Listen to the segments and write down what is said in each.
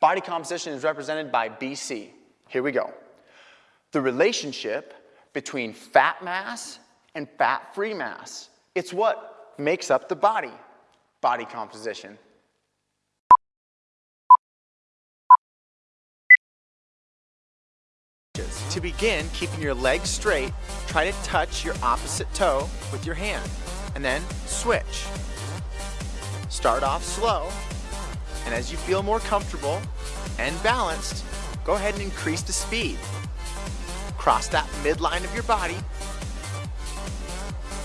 Body composition is represented by BC. Here we go. The relationship between fat mass and fat-free mass. It's what makes up the body, body composition. To begin keeping your legs straight, try to touch your opposite toe with your hand, and then switch. Start off slow, and as you feel more comfortable and balanced, go ahead and increase the speed. Cross that midline of your body,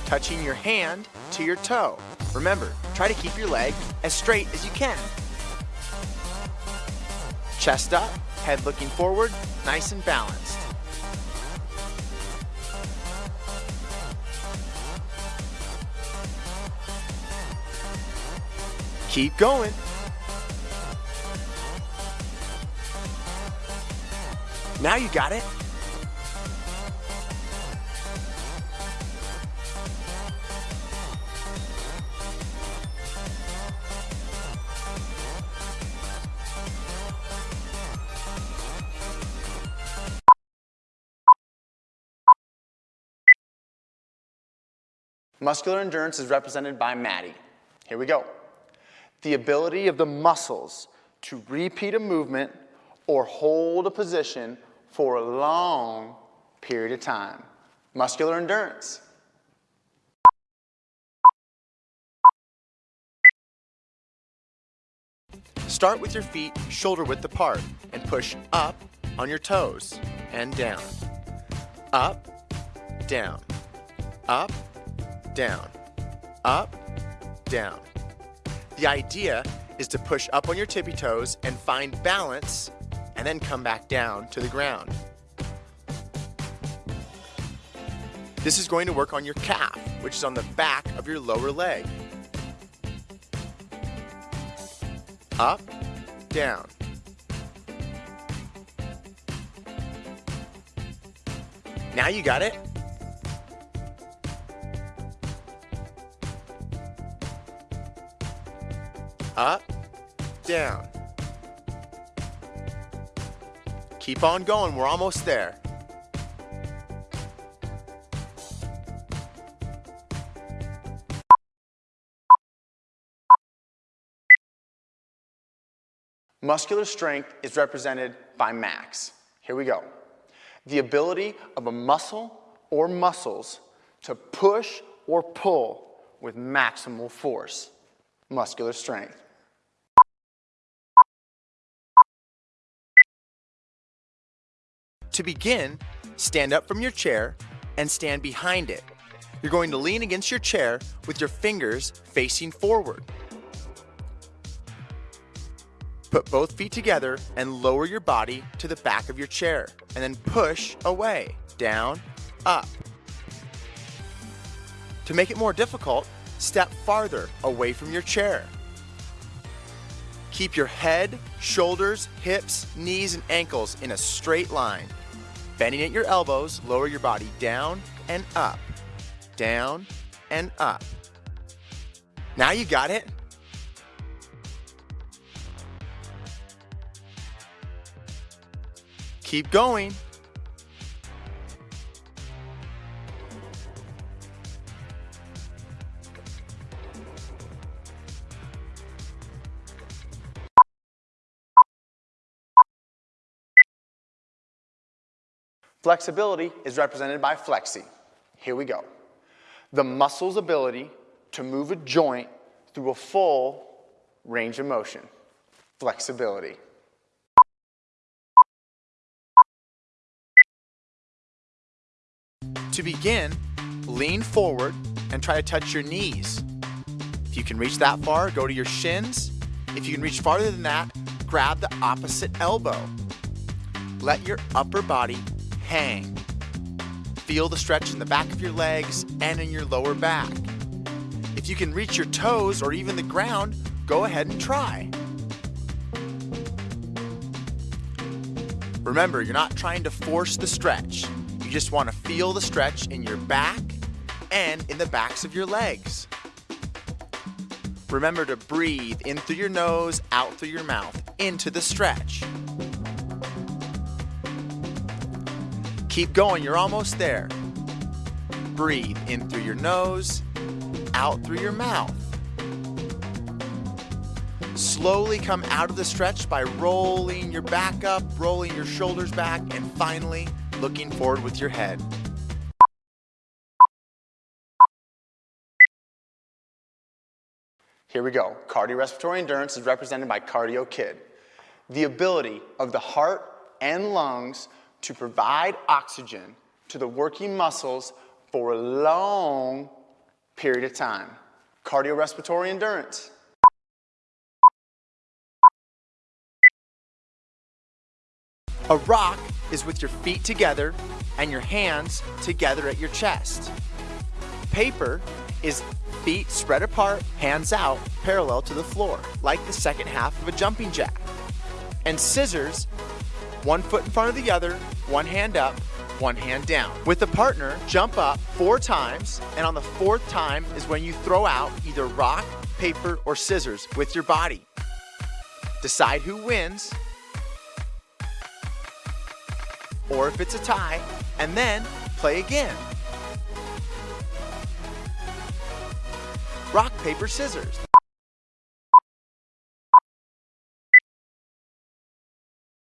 touching your hand to your toe. Remember, try to keep your leg as straight as you can. Chest up, head looking forward, nice and balanced. Keep going. Now you got it. Muscular endurance is represented by Maddie. Here we go. The ability of the muscles to repeat a movement or hold a position for a long period of time. Muscular endurance. Start with your feet shoulder width apart and push up on your toes and down. Up, down, up, down, up, down. The idea is to push up on your tippy toes and find balance and then come back down to the ground. This is going to work on your calf, which is on the back of your lower leg. Up, down. Now you got it. Up, down. Keep on going, we're almost there. Muscular strength is represented by max. Here we go. The ability of a muscle or muscles to push or pull with maximal force. Muscular strength. To begin, stand up from your chair and stand behind it. You're going to lean against your chair with your fingers facing forward. Put both feet together and lower your body to the back of your chair and then push away, down, up. To make it more difficult, step farther away from your chair. Keep your head, shoulders, hips, knees, and ankles in a straight line. Bending at your elbows, lower your body down and up, down and up. Now you got it. Keep going. Flexibility is represented by flexi. Here we go. The muscle's ability to move a joint through a full range of motion. Flexibility. To begin, lean forward and try to touch your knees. If you can reach that far, go to your shins. If you can reach farther than that, grab the opposite elbow. Let your upper body hang. Feel the stretch in the back of your legs and in your lower back. If you can reach your toes or even the ground, go ahead and try. Remember, you're not trying to force the stretch. You just want to feel the stretch in your back and in the backs of your legs. Remember to breathe in through your nose, out through your mouth. into the stretch. Keep going, you're almost there. Breathe in through your nose, out through your mouth. Slowly come out of the stretch by rolling your back up, rolling your shoulders back, and finally looking forward with your head. Here we go. Cardiorespiratory endurance is represented by Cardio Kid. The ability of the heart and lungs to provide oxygen to the working muscles for a long period of time. Cardiorespiratory endurance. A rock is with your feet together and your hands together at your chest. Paper is feet spread apart, hands out, parallel to the floor, like the second half of a jumping jack. And scissors, one foot in front of the other, one hand up, one hand down. With a partner, jump up four times, and on the fourth time is when you throw out either rock, paper, or scissors with your body. Decide who wins, or if it's a tie, and then play again. Rock, paper, scissors.